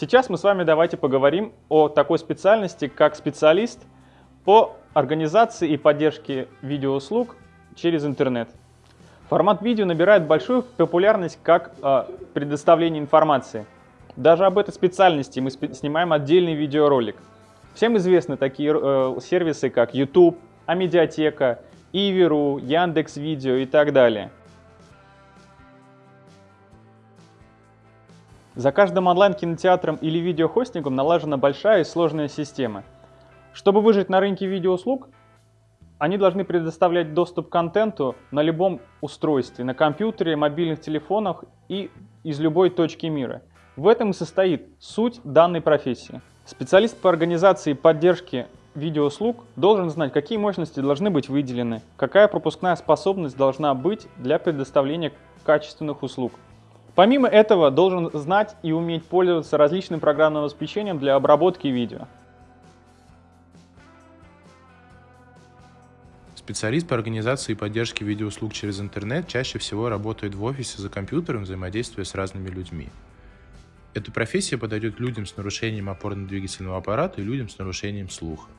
Сейчас мы с вами давайте поговорим о такой специальности, как специалист по организации и поддержке видеоуслуг через интернет. Формат видео набирает большую популярность как э, предоставление информации. Даже об этой специальности мы снимаем отдельный видеоролик. Всем известны такие э, сервисы, как YouTube, Амедиатека, Иви.ру, Яндекс.Видео и так далее. За каждым онлайн-кинотеатром или видеохостингом налажена большая и сложная система. Чтобы выжить на рынке видеоуслуг, они должны предоставлять доступ к контенту на любом устройстве, на компьютере, мобильных телефонах и из любой точки мира. В этом и состоит суть данной профессии. Специалист по организации и поддержке видеоуслуг должен знать, какие мощности должны быть выделены, какая пропускная способность должна быть для предоставления качественных услуг. Помимо этого, должен знать и уметь пользоваться различным программным обеспечением для обработки видео. Специалист по организации и поддержке видеоуслуг через интернет чаще всего работает в офисе за компьютером, взаимодействуя с разными людьми. Эта профессия подойдет людям с нарушением опорно-двигательного аппарата и людям с нарушением слуха.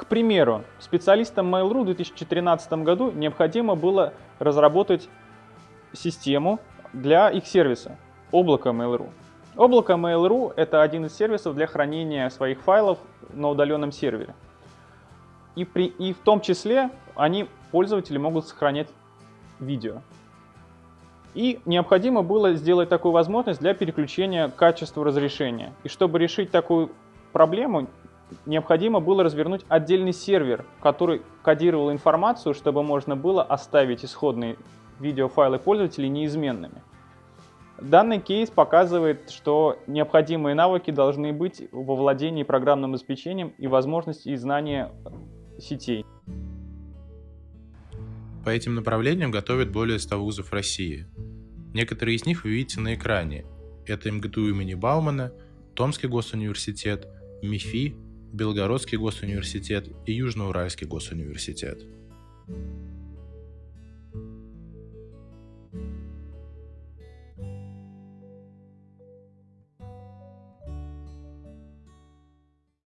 К примеру, специалистам Mail.ru в 2013 году необходимо было разработать систему для их сервиса – облако Mail.ru. Облако Mail.ru – это один из сервисов для хранения своих файлов на удаленном сервере. И, при, и в том числе они, пользователи, могут сохранять видео. И необходимо было сделать такую возможность для переключения качества разрешения. И чтобы решить такую проблему, необходимо было развернуть отдельный сервер, который кодировал информацию, чтобы можно было оставить исходные видеофайлы пользователей неизменными. Данный кейс показывает, что необходимые навыки должны быть во владении программным обеспечением и возможности и знания сетей. По этим направлениям готовят более 100 вузов России. Некоторые из них вы видите на экране. Это МГТУ имени Баумана, Томский госуниверситет, МИФИ, Белгородский госуниверситет и Южноуральский госуниверситет.